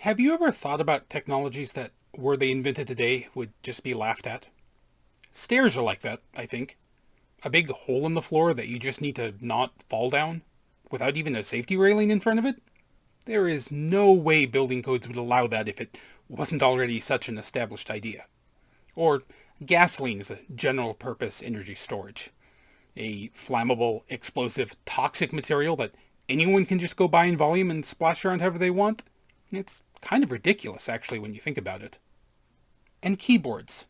Have you ever thought about technologies that, were they invented today, would just be laughed at? Stairs are like that, I think. A big hole in the floor that you just need to not fall down, without even a safety railing in front of it? There is no way building codes would allow that if it wasn't already such an established idea. Or gasoline as a general purpose energy storage. A flammable, explosive, toxic material that anyone can just go buy in volume and splash around however they want? It's kind of ridiculous, actually, when you think about it. And keyboards.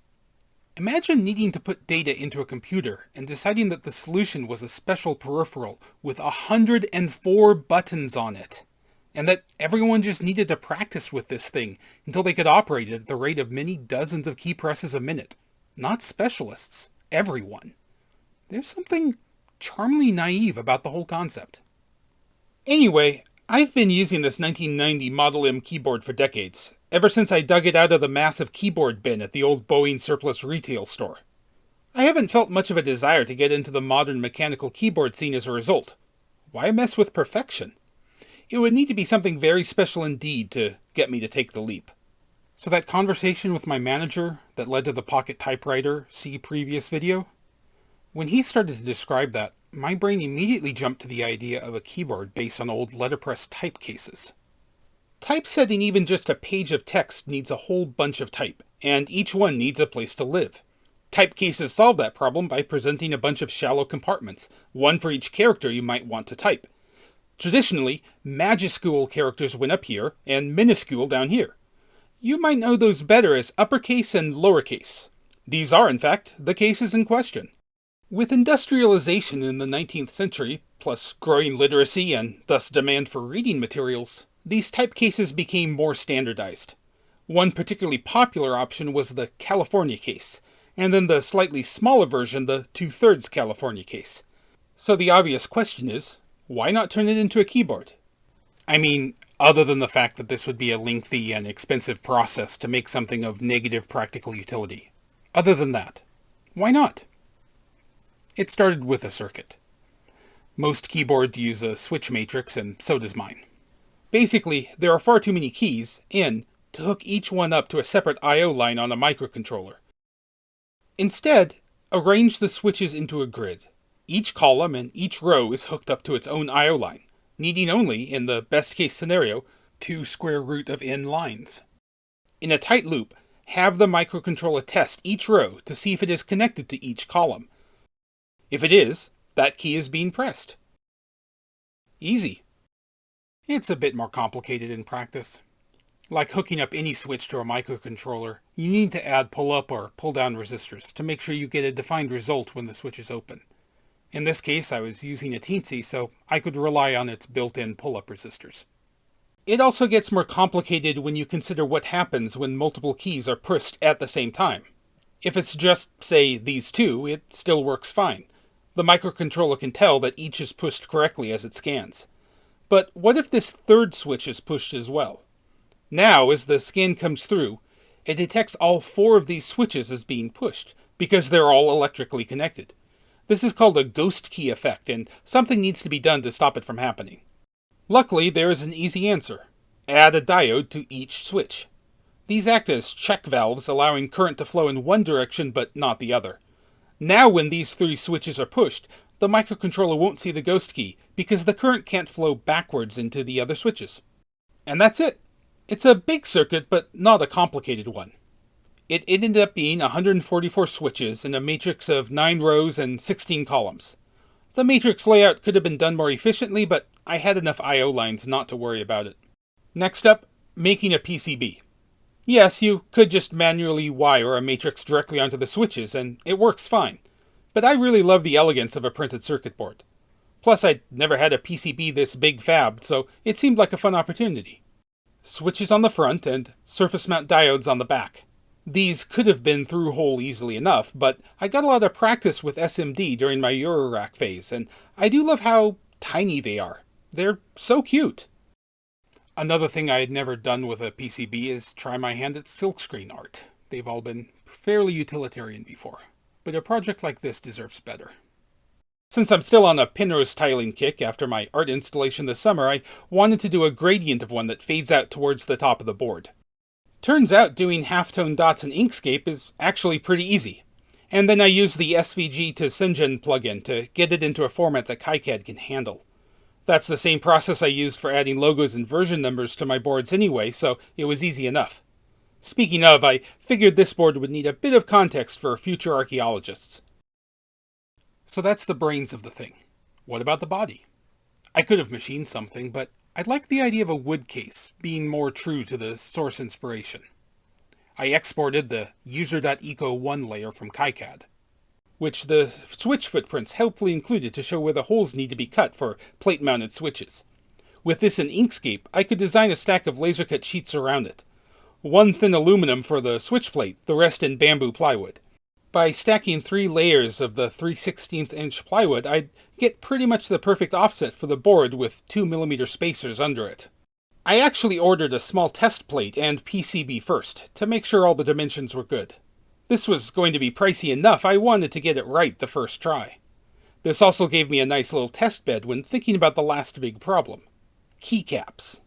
Imagine needing to put data into a computer and deciding that the solution was a special peripheral with 104 buttons on it, and that everyone just needed to practice with this thing until they could operate it at the rate of many dozens of key presses a minute. Not specialists, everyone. There's something charmingly naive about the whole concept. Anyway, I've been using this 1990 Model M keyboard for decades, ever since I dug it out of the massive keyboard bin at the old Boeing surplus retail store. I haven't felt much of a desire to get into the modern mechanical keyboard scene as a result. Why mess with perfection? It would need to be something very special indeed to get me to take the leap. So that conversation with my manager that led to the pocket typewriter, see previous video? When he started to describe that, my brain immediately jumped to the idea of a keyboard based on old letterpress type cases. Typesetting even just a page of text needs a whole bunch of type, and each one needs a place to live. Type cases solve that problem by presenting a bunch of shallow compartments, one for each character you might want to type. Traditionally, majuscule characters went up here, and minuscule down here. You might know those better as uppercase and lowercase. These are, in fact, the cases in question. With industrialization in the 19th century, plus growing literacy and thus demand for reading materials, these typecases became more standardized. One particularly popular option was the California case, and then the slightly smaller version, the two-thirds California case. So the obvious question is, why not turn it into a keyboard? I mean, other than the fact that this would be a lengthy and expensive process to make something of negative practical utility. Other than that, why not? It started with a circuit. Most keyboards use a switch matrix, and so does mine. Basically, there are far too many keys, in, to hook each one up to a separate I.O. line on a microcontroller. Instead, arrange the switches into a grid. Each column and each row is hooked up to its own I.O. line, needing only, in the best case scenario, two square root of n lines. In a tight loop, have the microcontroller test each row to see if it is connected to each column, if it is, that key is being pressed. Easy. It's a bit more complicated in practice. Like hooking up any switch to a microcontroller, you need to add pull-up or pull-down resistors to make sure you get a defined result when the switch is open. In this case, I was using a Teensy, so I could rely on its built-in pull-up resistors. It also gets more complicated when you consider what happens when multiple keys are pushed at the same time. If it's just, say, these two, it still works fine. The microcontroller can tell that each is pushed correctly as it scans. But what if this third switch is pushed as well? Now, as the scan comes through, it detects all four of these switches as being pushed, because they're all electrically connected. This is called a ghost key effect, and something needs to be done to stop it from happening. Luckily, there is an easy answer. Add a diode to each switch. These act as check valves, allowing current to flow in one direction but not the other. Now when these three switches are pushed, the microcontroller won't see the ghost key, because the current can't flow backwards into the other switches. And that's it. It's a big circuit, but not a complicated one. It ended up being 144 switches in a matrix of 9 rows and 16 columns. The matrix layout could have been done more efficiently, but I had enough I.O. lines not to worry about it. Next up, making a PCB. Yes, you could just manually wire a matrix directly onto the switches, and it works fine. But I really love the elegance of a printed circuit board. Plus, I'd never had a PCB this big fabbed, so it seemed like a fun opportunity. Switches on the front and surface mount diodes on the back. These could have been through hole easily enough, but I got a lot of practice with SMD during my Eurorack phase, and I do love how tiny they are. They're so cute. Another thing I had never done with a PCB is try my hand at silkscreen art. They've all been fairly utilitarian before, but a project like this deserves better. Since I'm still on a Penrose tiling kick after my art installation this summer, I wanted to do a gradient of one that fades out towards the top of the board. Turns out doing halftone dots in Inkscape is actually pretty easy. And then I used the SVG to Shenzhen plugin to get it into a format that KiCad can handle. That's the same process I used for adding logos and version numbers to my boards anyway, so it was easy enough. Speaking of, I figured this board would need a bit of context for future archaeologists. So that's the brains of the thing. What about the body? I could have machined something, but I like the idea of a wood case, being more true to the source inspiration. I exported the user.eco1 layer from KiCad, which the switch footprints helpfully included to show where the holes need to be cut for plate-mounted switches. With this in Inkscape, I could design a stack of laser-cut sheets around it. One thin aluminum for the switch plate, the rest in bamboo plywood. By stacking three layers of the 3 16th inch plywood, I'd get pretty much the perfect offset for the board with 2mm spacers under it. I actually ordered a small test plate and PCB first, to make sure all the dimensions were good. This was going to be pricey enough, I wanted to get it right the first try. This also gave me a nice little test bed when thinking about the last big problem. Keycaps.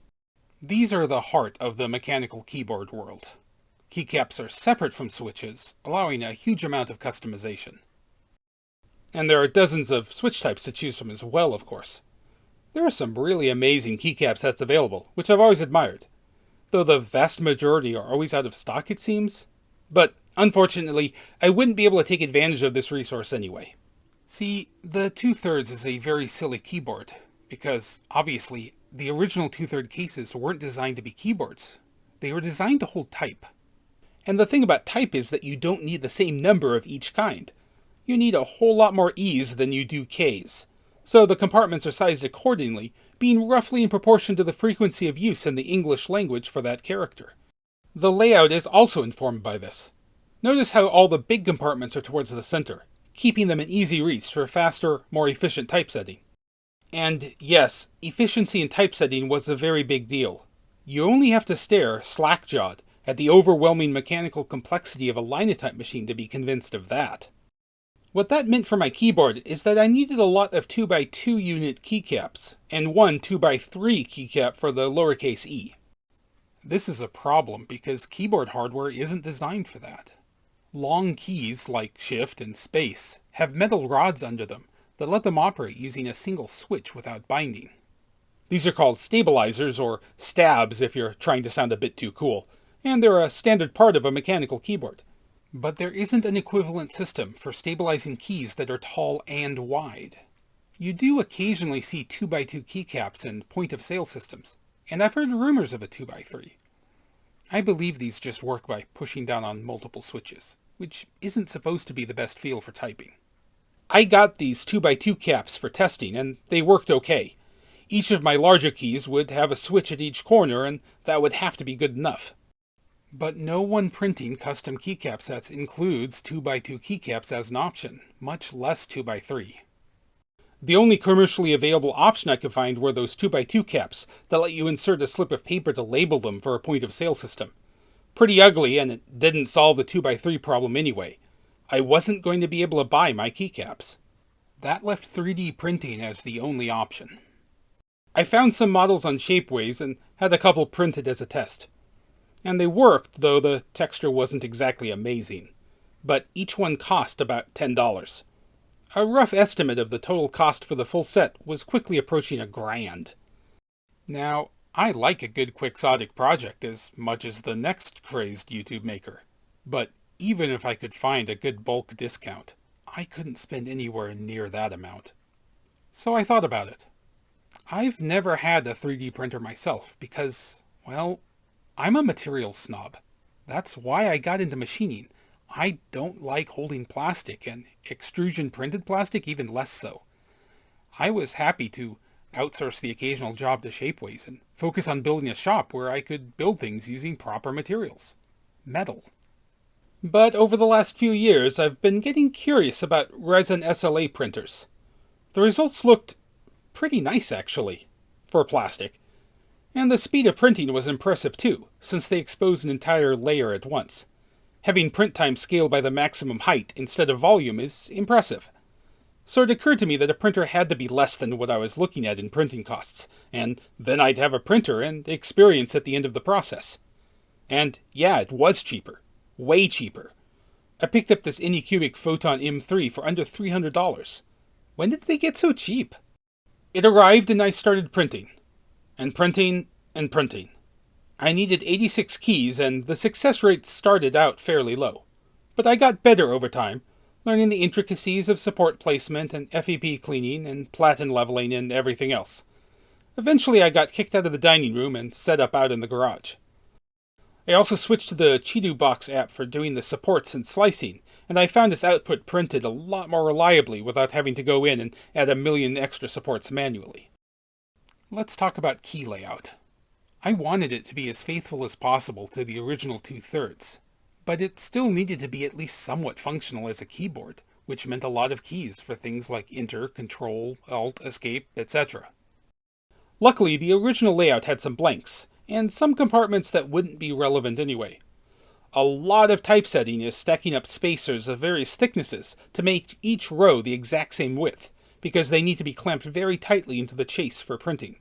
These are the heart of the mechanical keyboard world. Keycaps are separate from switches, allowing a huge amount of customization. And there are dozens of switch types to choose from as well, of course. There are some really amazing keycap sets available, which I've always admired, though the vast majority are always out of stock, it seems. But unfortunately, I wouldn't be able to take advantage of this resource anyway. See, the two-thirds is a very silly keyboard, because obviously the original two-third cases weren't designed to be keyboards. They were designed to hold type. And the thing about type is that you don't need the same number of each kind. You need a whole lot more E's than you do K's. So the compartments are sized accordingly, being roughly in proportion to the frequency of use in the English language for that character. The layout is also informed by this. Notice how all the big compartments are towards the center, keeping them in easy reach for faster, more efficient typesetting. And yes, efficiency in typesetting was a very big deal. You only have to stare, slack-jawed, at the overwhelming mechanical complexity of a Linotype machine to be convinced of that. What that meant for my keyboard is that I needed a lot of 2x2 unit keycaps, and one 2x3 keycap for the lowercase e. This is a problem because keyboard hardware isn't designed for that. Long keys, like Shift and Space, have metal rods under them that let them operate using a single switch without binding. These are called stabilizers, or stabs if you're trying to sound a bit too cool, and they're a standard part of a mechanical keyboard. But there isn't an equivalent system for stabilizing keys that are tall and wide. You do occasionally see 2x2 keycaps in point-of-sale systems, and I've heard rumors of a 2x3. I believe these just work by pushing down on multiple switches, which isn't supposed to be the best feel for typing. I got these 2x2 caps for testing, and they worked okay. Each of my larger keys would have a switch at each corner, and that would have to be good enough. But no one printing custom keycap sets includes 2x2 keycaps as an option, much less 2x3. The only commercially available option I could find were those 2x2 caps that let you insert a slip of paper to label them for a point of sale system. Pretty ugly, and it didn't solve the 2x3 problem anyway. I wasn't going to be able to buy my keycaps. That left 3D printing as the only option. I found some models on Shapeways and had a couple printed as a test and they worked, though the texture wasn't exactly amazing. But each one cost about $10. A rough estimate of the total cost for the full set was quickly approaching a grand. Now, I like a good quixotic project as much as the next crazed YouTube maker, but even if I could find a good bulk discount, I couldn't spend anywhere near that amount. So I thought about it. I've never had a 3D printer myself because, well, I'm a material snob. That's why I got into machining. I don't like holding plastic, and extrusion printed plastic even less so. I was happy to outsource the occasional job to Shapeways and focus on building a shop where I could build things using proper materials. Metal. But over the last few years, I've been getting curious about resin SLA printers. The results looked pretty nice, actually, for plastic. And the speed of printing was impressive too, since they expose an entire layer at once. Having print time scaled by the maximum height instead of volume is impressive. So it occurred to me that a printer had to be less than what I was looking at in printing costs, and then I'd have a printer and experience at the end of the process. And yeah, it was cheaper. Way cheaper. I picked up this Anycubic Photon M3 for under $300. When did they get so cheap? It arrived and I started printing. And printing and printing. I needed 86 keys and the success rate started out fairly low. But I got better over time, learning the intricacies of support placement and FEP cleaning and platen leveling and everything else. Eventually I got kicked out of the dining room and set up out in the garage. I also switched to the ChituBox app for doing the supports and slicing, and I found its output printed a lot more reliably without having to go in and add a million extra supports manually. Let's talk about key layout. I wanted it to be as faithful as possible to the original two-thirds, but it still needed to be at least somewhat functional as a keyboard, which meant a lot of keys for things like Enter, Control, Alt, Escape, etc. Luckily, the original layout had some blanks, and some compartments that wouldn't be relevant anyway. A lot of typesetting is stacking up spacers of various thicknesses to make each row the exact same width, because they need to be clamped very tightly into the chase for printing.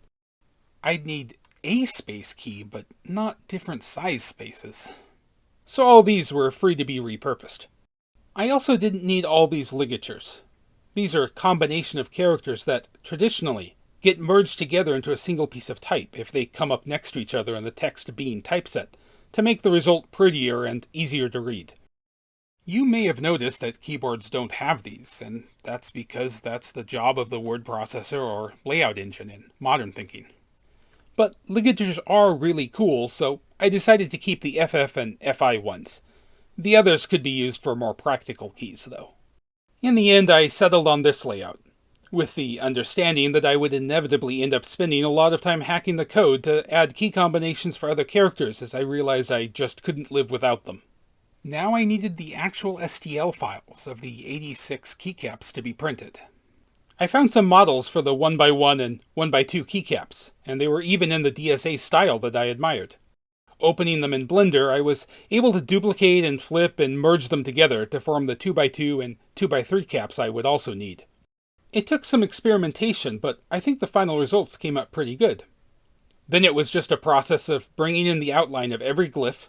I'd need a space key, but not different size spaces. So all these were free to be repurposed. I also didn't need all these ligatures. These are a combination of characters that, traditionally, get merged together into a single piece of type if they come up next to each other in the text being typeset, to make the result prettier and easier to read. You may have noticed that keyboards don't have these, and that's because that's the job of the word processor or layout engine in modern thinking. But ligatures are really cool, so I decided to keep the FF and FI ones. The others could be used for more practical keys, though. In the end, I settled on this layout with the understanding that I would inevitably end up spending a lot of time hacking the code to add key combinations for other characters as I realized I just couldn't live without them. Now I needed the actual STL files of the 86 keycaps to be printed. I found some models for the 1x1 and 1x2 keycaps, and they were even in the DSA style that I admired. Opening them in Blender, I was able to duplicate and flip and merge them together to form the 2x2 and 2x3 caps I would also need. It took some experimentation, but I think the final results came out pretty good. Then it was just a process of bringing in the outline of every glyph,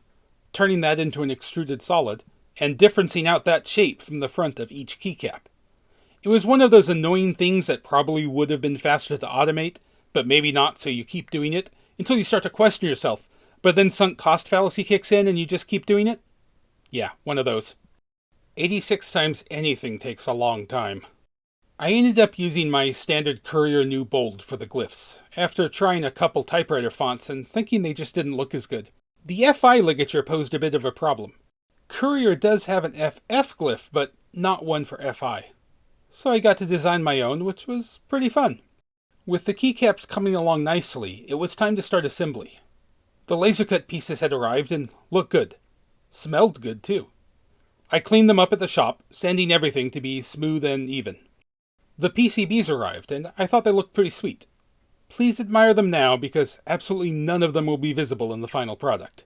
turning that into an extruded solid, and differencing out that shape from the front of each keycap. It was one of those annoying things that probably would have been faster to automate, but maybe not so you keep doing it, until you start to question yourself, but then sunk cost fallacy kicks in and you just keep doing it? Yeah, one of those. 86 times anything takes a long time. I ended up using my standard Courier New Bold for the glyphs, after trying a couple typewriter fonts and thinking they just didn't look as good. The FI ligature posed a bit of a problem. Courier does have an FF glyph, but not one for FI. So I got to design my own, which was pretty fun. With the keycaps coming along nicely, it was time to start assembly. The laser cut pieces had arrived and looked good. Smelled good, too. I cleaned them up at the shop, sanding everything to be smooth and even. The PCBs arrived, and I thought they looked pretty sweet. Please admire them now, because absolutely none of them will be visible in the final product.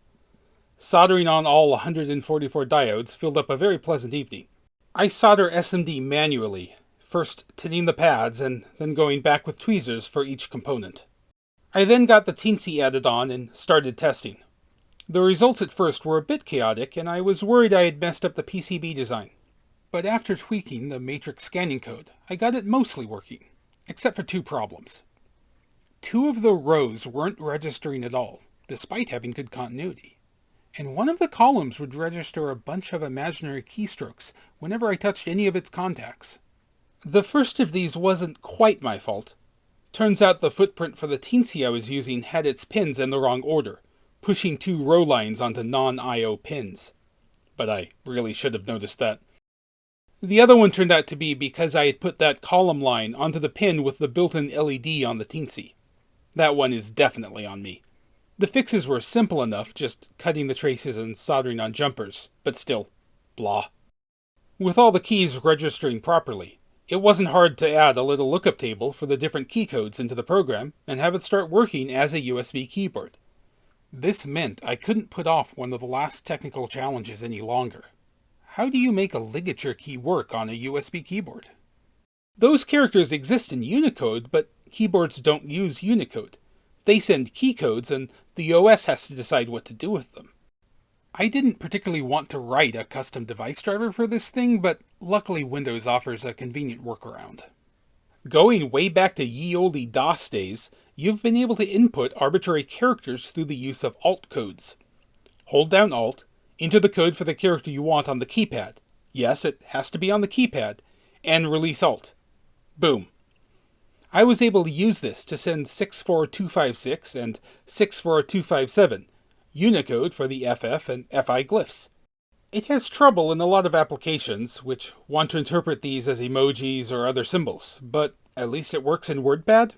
Soldering on all 144 diodes filled up a very pleasant evening. I solder SMD manually, first tinning the pads and then going back with tweezers for each component. I then got the Teensy added on and started testing. The results at first were a bit chaotic, and I was worried I had messed up the PCB design but after tweaking the matrix scanning code, I got it mostly working, except for two problems. Two of the rows weren't registering at all, despite having good continuity. And one of the columns would register a bunch of imaginary keystrokes whenever I touched any of its contacts. The first of these wasn't quite my fault. Turns out the footprint for the teensy I was using had its pins in the wrong order, pushing two row lines onto non-IO pins. But I really should have noticed that. The other one turned out to be because I had put that column line onto the pin with the built-in LED on the Teensy. That one is definitely on me. The fixes were simple enough, just cutting the traces and soldering on jumpers, but still, blah. With all the keys registering properly, it wasn't hard to add a little lookup table for the different key codes into the program and have it start working as a USB keyboard. This meant I couldn't put off one of the last technical challenges any longer. How do you make a ligature key work on a USB keyboard? Those characters exist in Unicode, but keyboards don't use Unicode. They send key codes, and the OS has to decide what to do with them. I didn't particularly want to write a custom device driver for this thing, but luckily Windows offers a convenient workaround. Going way back to ye olde DOS days, you've been able to input arbitrary characters through the use of alt codes. Hold down Alt, enter the code for the character you want on the keypad. Yes, it has to be on the keypad, and release Alt. Boom. I was able to use this to send 64256 and 64257, Unicode for the FF and FI glyphs. It has trouble in a lot of applications, which want to interpret these as emojis or other symbols, but at least it works in WordPad.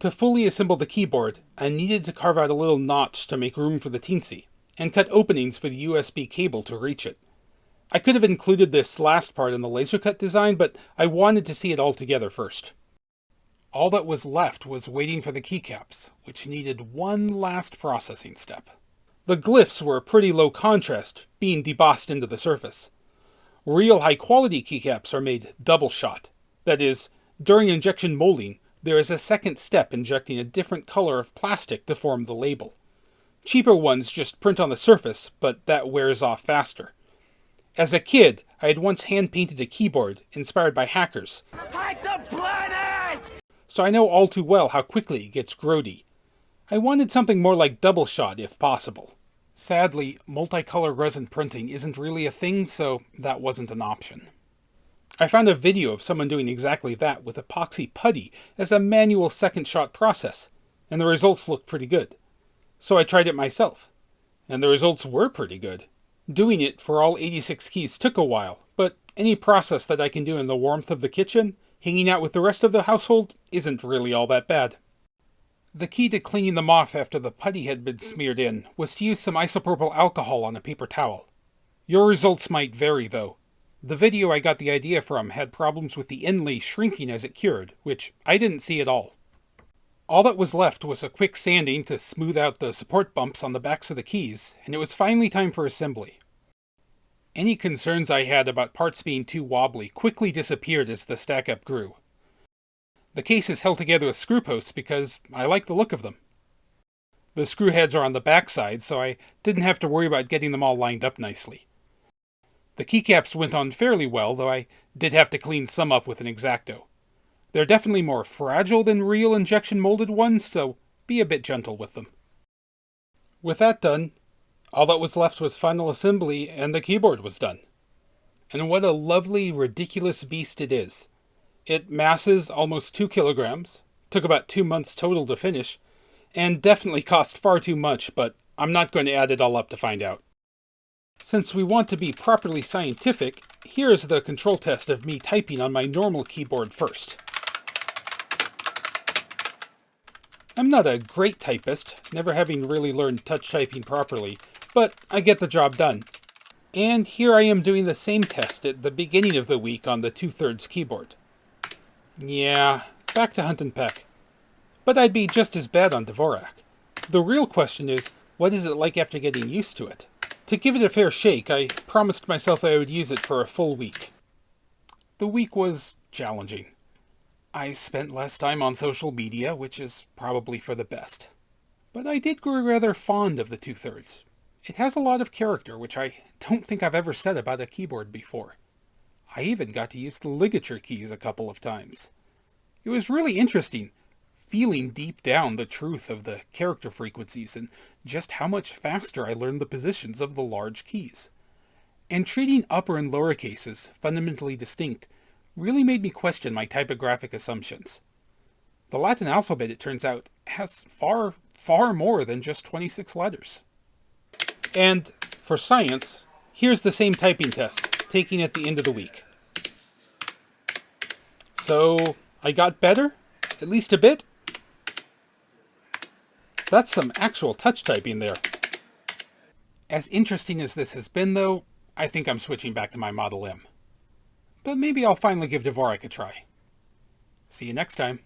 To fully assemble the keyboard, I needed to carve out a little notch to make room for the Teensy, and cut openings for the USB cable to reach it. I could have included this last part in the laser cut design, but I wanted to see it all together first. All that was left was waiting for the keycaps, which needed one last processing step. The glyphs were pretty low contrast, being debossed into the surface. Real high-quality keycaps are made double shot. That is, during injection molding, there is a second step injecting a different color of plastic to form the label. Cheaper ones just print on the surface, but that wears off faster. As a kid, I had once hand-painted a keyboard, inspired by hackers. So I know all too well how quickly it gets grody. I wanted something more like double shot if possible. Sadly, multicolor resin printing isn't really a thing, so that wasn't an option. I found a video of someone doing exactly that with epoxy putty as a manual second shot process, and the results looked pretty good. So I tried it myself, and the results were pretty good. Doing it for all 86 keys took a while, but any process that I can do in the warmth of the kitchen, hanging out with the rest of the household, isn't really all that bad. The key to cleaning them off after the putty had been smeared in was to use some isopropyl alcohol on a paper towel. Your results might vary though. The video I got the idea from had problems with the inlay shrinking as it cured, which I didn't see at all. All that was left was a quick sanding to smooth out the support bumps on the backs of the keys, and it was finally time for assembly. Any concerns I had about parts being too wobbly quickly disappeared as the stack-up grew. The case is held together with screw posts because I like the look of them. The screw heads are on the backside, so I didn't have to worry about getting them all lined up nicely. The keycaps went on fairly well, though I did have to clean some up with an X-Acto. They're definitely more fragile than real injection molded ones, so be a bit gentle with them. With that done, all that was left was final assembly and the keyboard was done. And what a lovely, ridiculous beast it is. It masses almost 2 kilograms, took about 2 months total to finish, and definitely cost far too much, but I'm not going to add it all up to find out. Since we want to be properly scientific, here is the control test of me typing on my normal keyboard first. I'm not a great typist, never having really learned touch typing properly, but I get the job done. And here I am doing the same test at the beginning of the week on the two-thirds keyboard. Yeah, back to Hunt and Peck. But I'd be just as bad on Dvorak. The real question is, what is it like after getting used to it? To give it a fair shake, I promised myself I would use it for a full week. The week was challenging. I spent less time on social media, which is probably for the best. But I did grow rather fond of the two-thirds. It has a lot of character, which I don't think I've ever said about a keyboard before. I even got to use the ligature keys a couple of times. It was really interesting, feeling deep down the truth of the character frequencies and just how much faster I learned the positions of the large keys. And treating upper and lower cases fundamentally distinct really made me question my typographic assumptions. The Latin alphabet, it turns out, has far, far more than just 26 letters. And for science, here's the same typing test, taking at the end of the week. So, I got better? At least a bit? That's some actual touch typing there. As interesting as this has been, though, I think I'm switching back to my Model M but maybe I'll finally give Dvorak a try. See you next time.